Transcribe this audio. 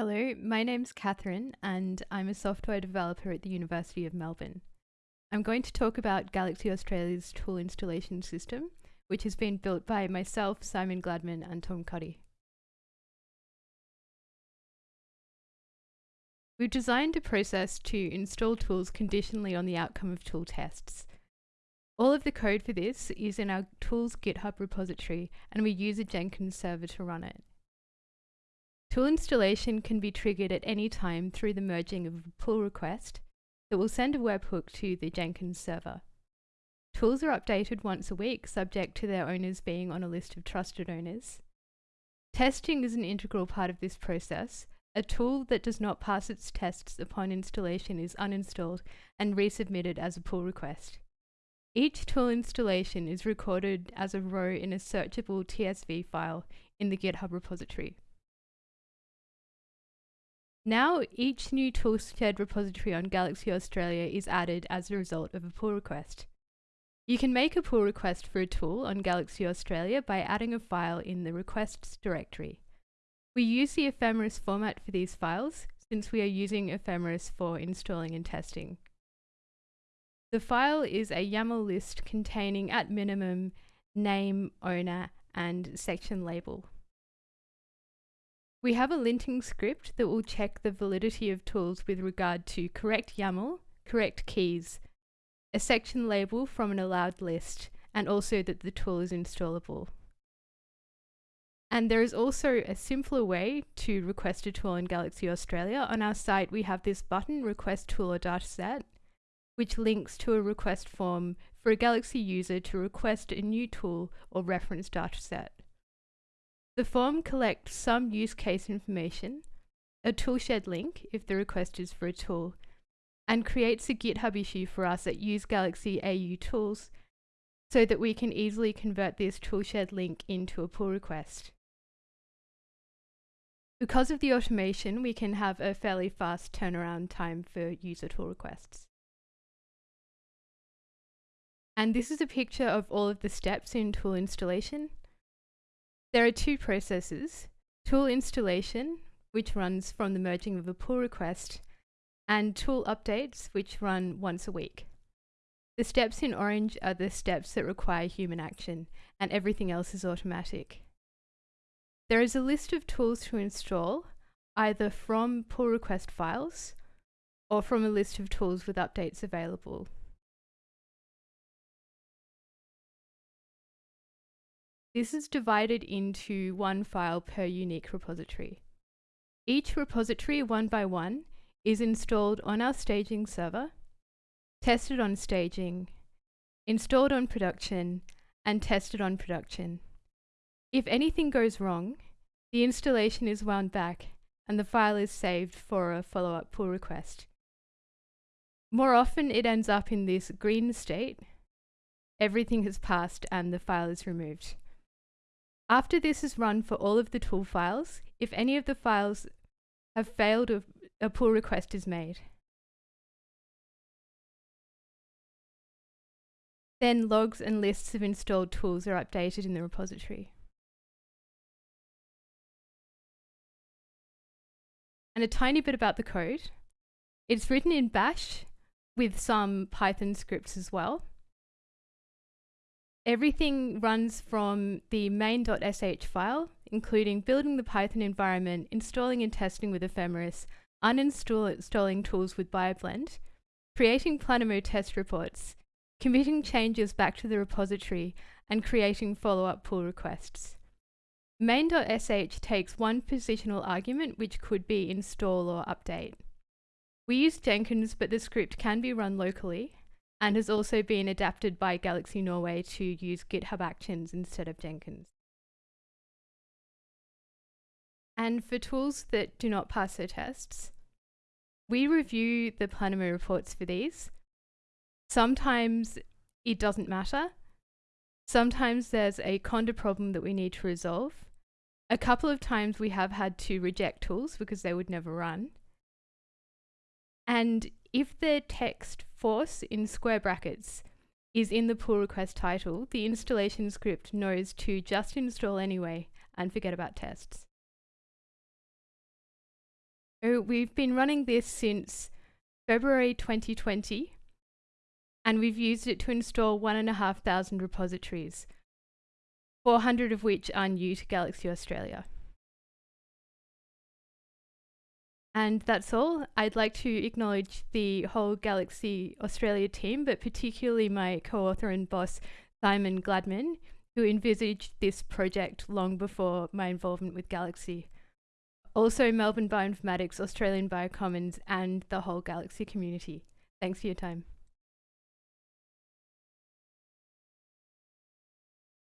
Hello, my name's Catherine and I'm a software developer at the University of Melbourne. I'm going to talk about Galaxy Australia's tool installation system, which has been built by myself, Simon Gladman and Thom Cuddihy. We've designed a process to install tools conditionally on the outcome of tool tests. All of the code for this is in our tools GitHub repository and we use a Jenkins server to run it. Tool installation can be triggered at any time through the merging of a pull request that will send a webhook to the Jenkins server. Tools are updated once a week, subject to their owners being on a list of trusted owners. Testing is an integral part of this process. A tool that does not pass its tests upon installation is uninstalled and resubmitted as a pull request. Each tool installation is recorded as a row in a searchable TSV file in the GitHub repository. Now each new toolshed repository on Galaxy Australia is added as a result of a pull request. You can make a pull request for a tool on Galaxy Australia by adding a file in the requests directory. We use the ephemeris format for these files since we are using ephemeris for installing and testing. The file is a YAML list containing at minimum name, owner and section label. We have a linting script that will check the validity of tools with regard to correct YAML, correct keys, a section label from an allowed list, and also that the tool is installable. And there is also a simpler way to request a tool in Galaxy Australia. On our site, we have this button, Request Tool or Dataset, which links to a request form for a Galaxy user to request a new tool or reference dataset. The form collects some use case information, a toolshed link if the request is for a tool, and creates a GitHub issue for us at Use Galaxy AU Tools so that we can easily convert this toolshed link into a pull request. Because of the automation, we can have a fairly fast turnaround time for user tool requests. And this is a picture of all of the steps in tool installation. There are two processes, tool installation, which runs from the merging of a pull request, and tool updates, which run once a week. The steps in orange are the steps that require human action, and everything else is automatic. There is a list of tools to install, either from pull request files or from a list of tools with updates available. This is divided into one file per unique repository. Each repository, one by one, is installed on our staging server, tested on staging, installed on production, and tested on production. If anything goes wrong, the installation is wound back and the file is saved for a follow-up pull request. More often it ends up in this green state. Everything has passed and the file is removed. After this is run for all of the tool files, if any of the files have failed, a, pull request is made. Then logs and lists of installed tools are updated in the repository. And a tiny bit about the code. It's written in bash with some Python scripts as well. Everything runs from the main.sh file, including building the Python environment, installing and testing with Ephemeris, uninstalling tools with BioBlend, creating Planemo test reports, committing changes back to the repository, and creating follow-up pull requests. Main.sh takes one positional argument, which could be install or update. We use Jenkins, but the script can be run locally, and has also been adapted by Galaxy Norway to use GitHub Actions instead of Jenkins. And for tools that do not pass their tests, we review the Planemo reports for these. Sometimes it doesn't matter. Sometimes there's a conda problem that we need to resolve. A couple of times we have had to reject tools because they would never run. And if the text force in square brackets is in the pull request title, the installation script knows to just install anyway and forget about tests. So we've been running this since February 2020, and we've used it to install one and a half thousand repositories, 400 of which are new to Galaxy Australia. And that's all. I'd like to acknowledge the whole Galaxy Australia team, but particularly my co-author and boss, Simon Gladman, who envisaged this project long before my involvement with Galaxy. Also Melbourne Bioinformatics, Australian Biocommons, and the whole Galaxy community. Thanks for your time.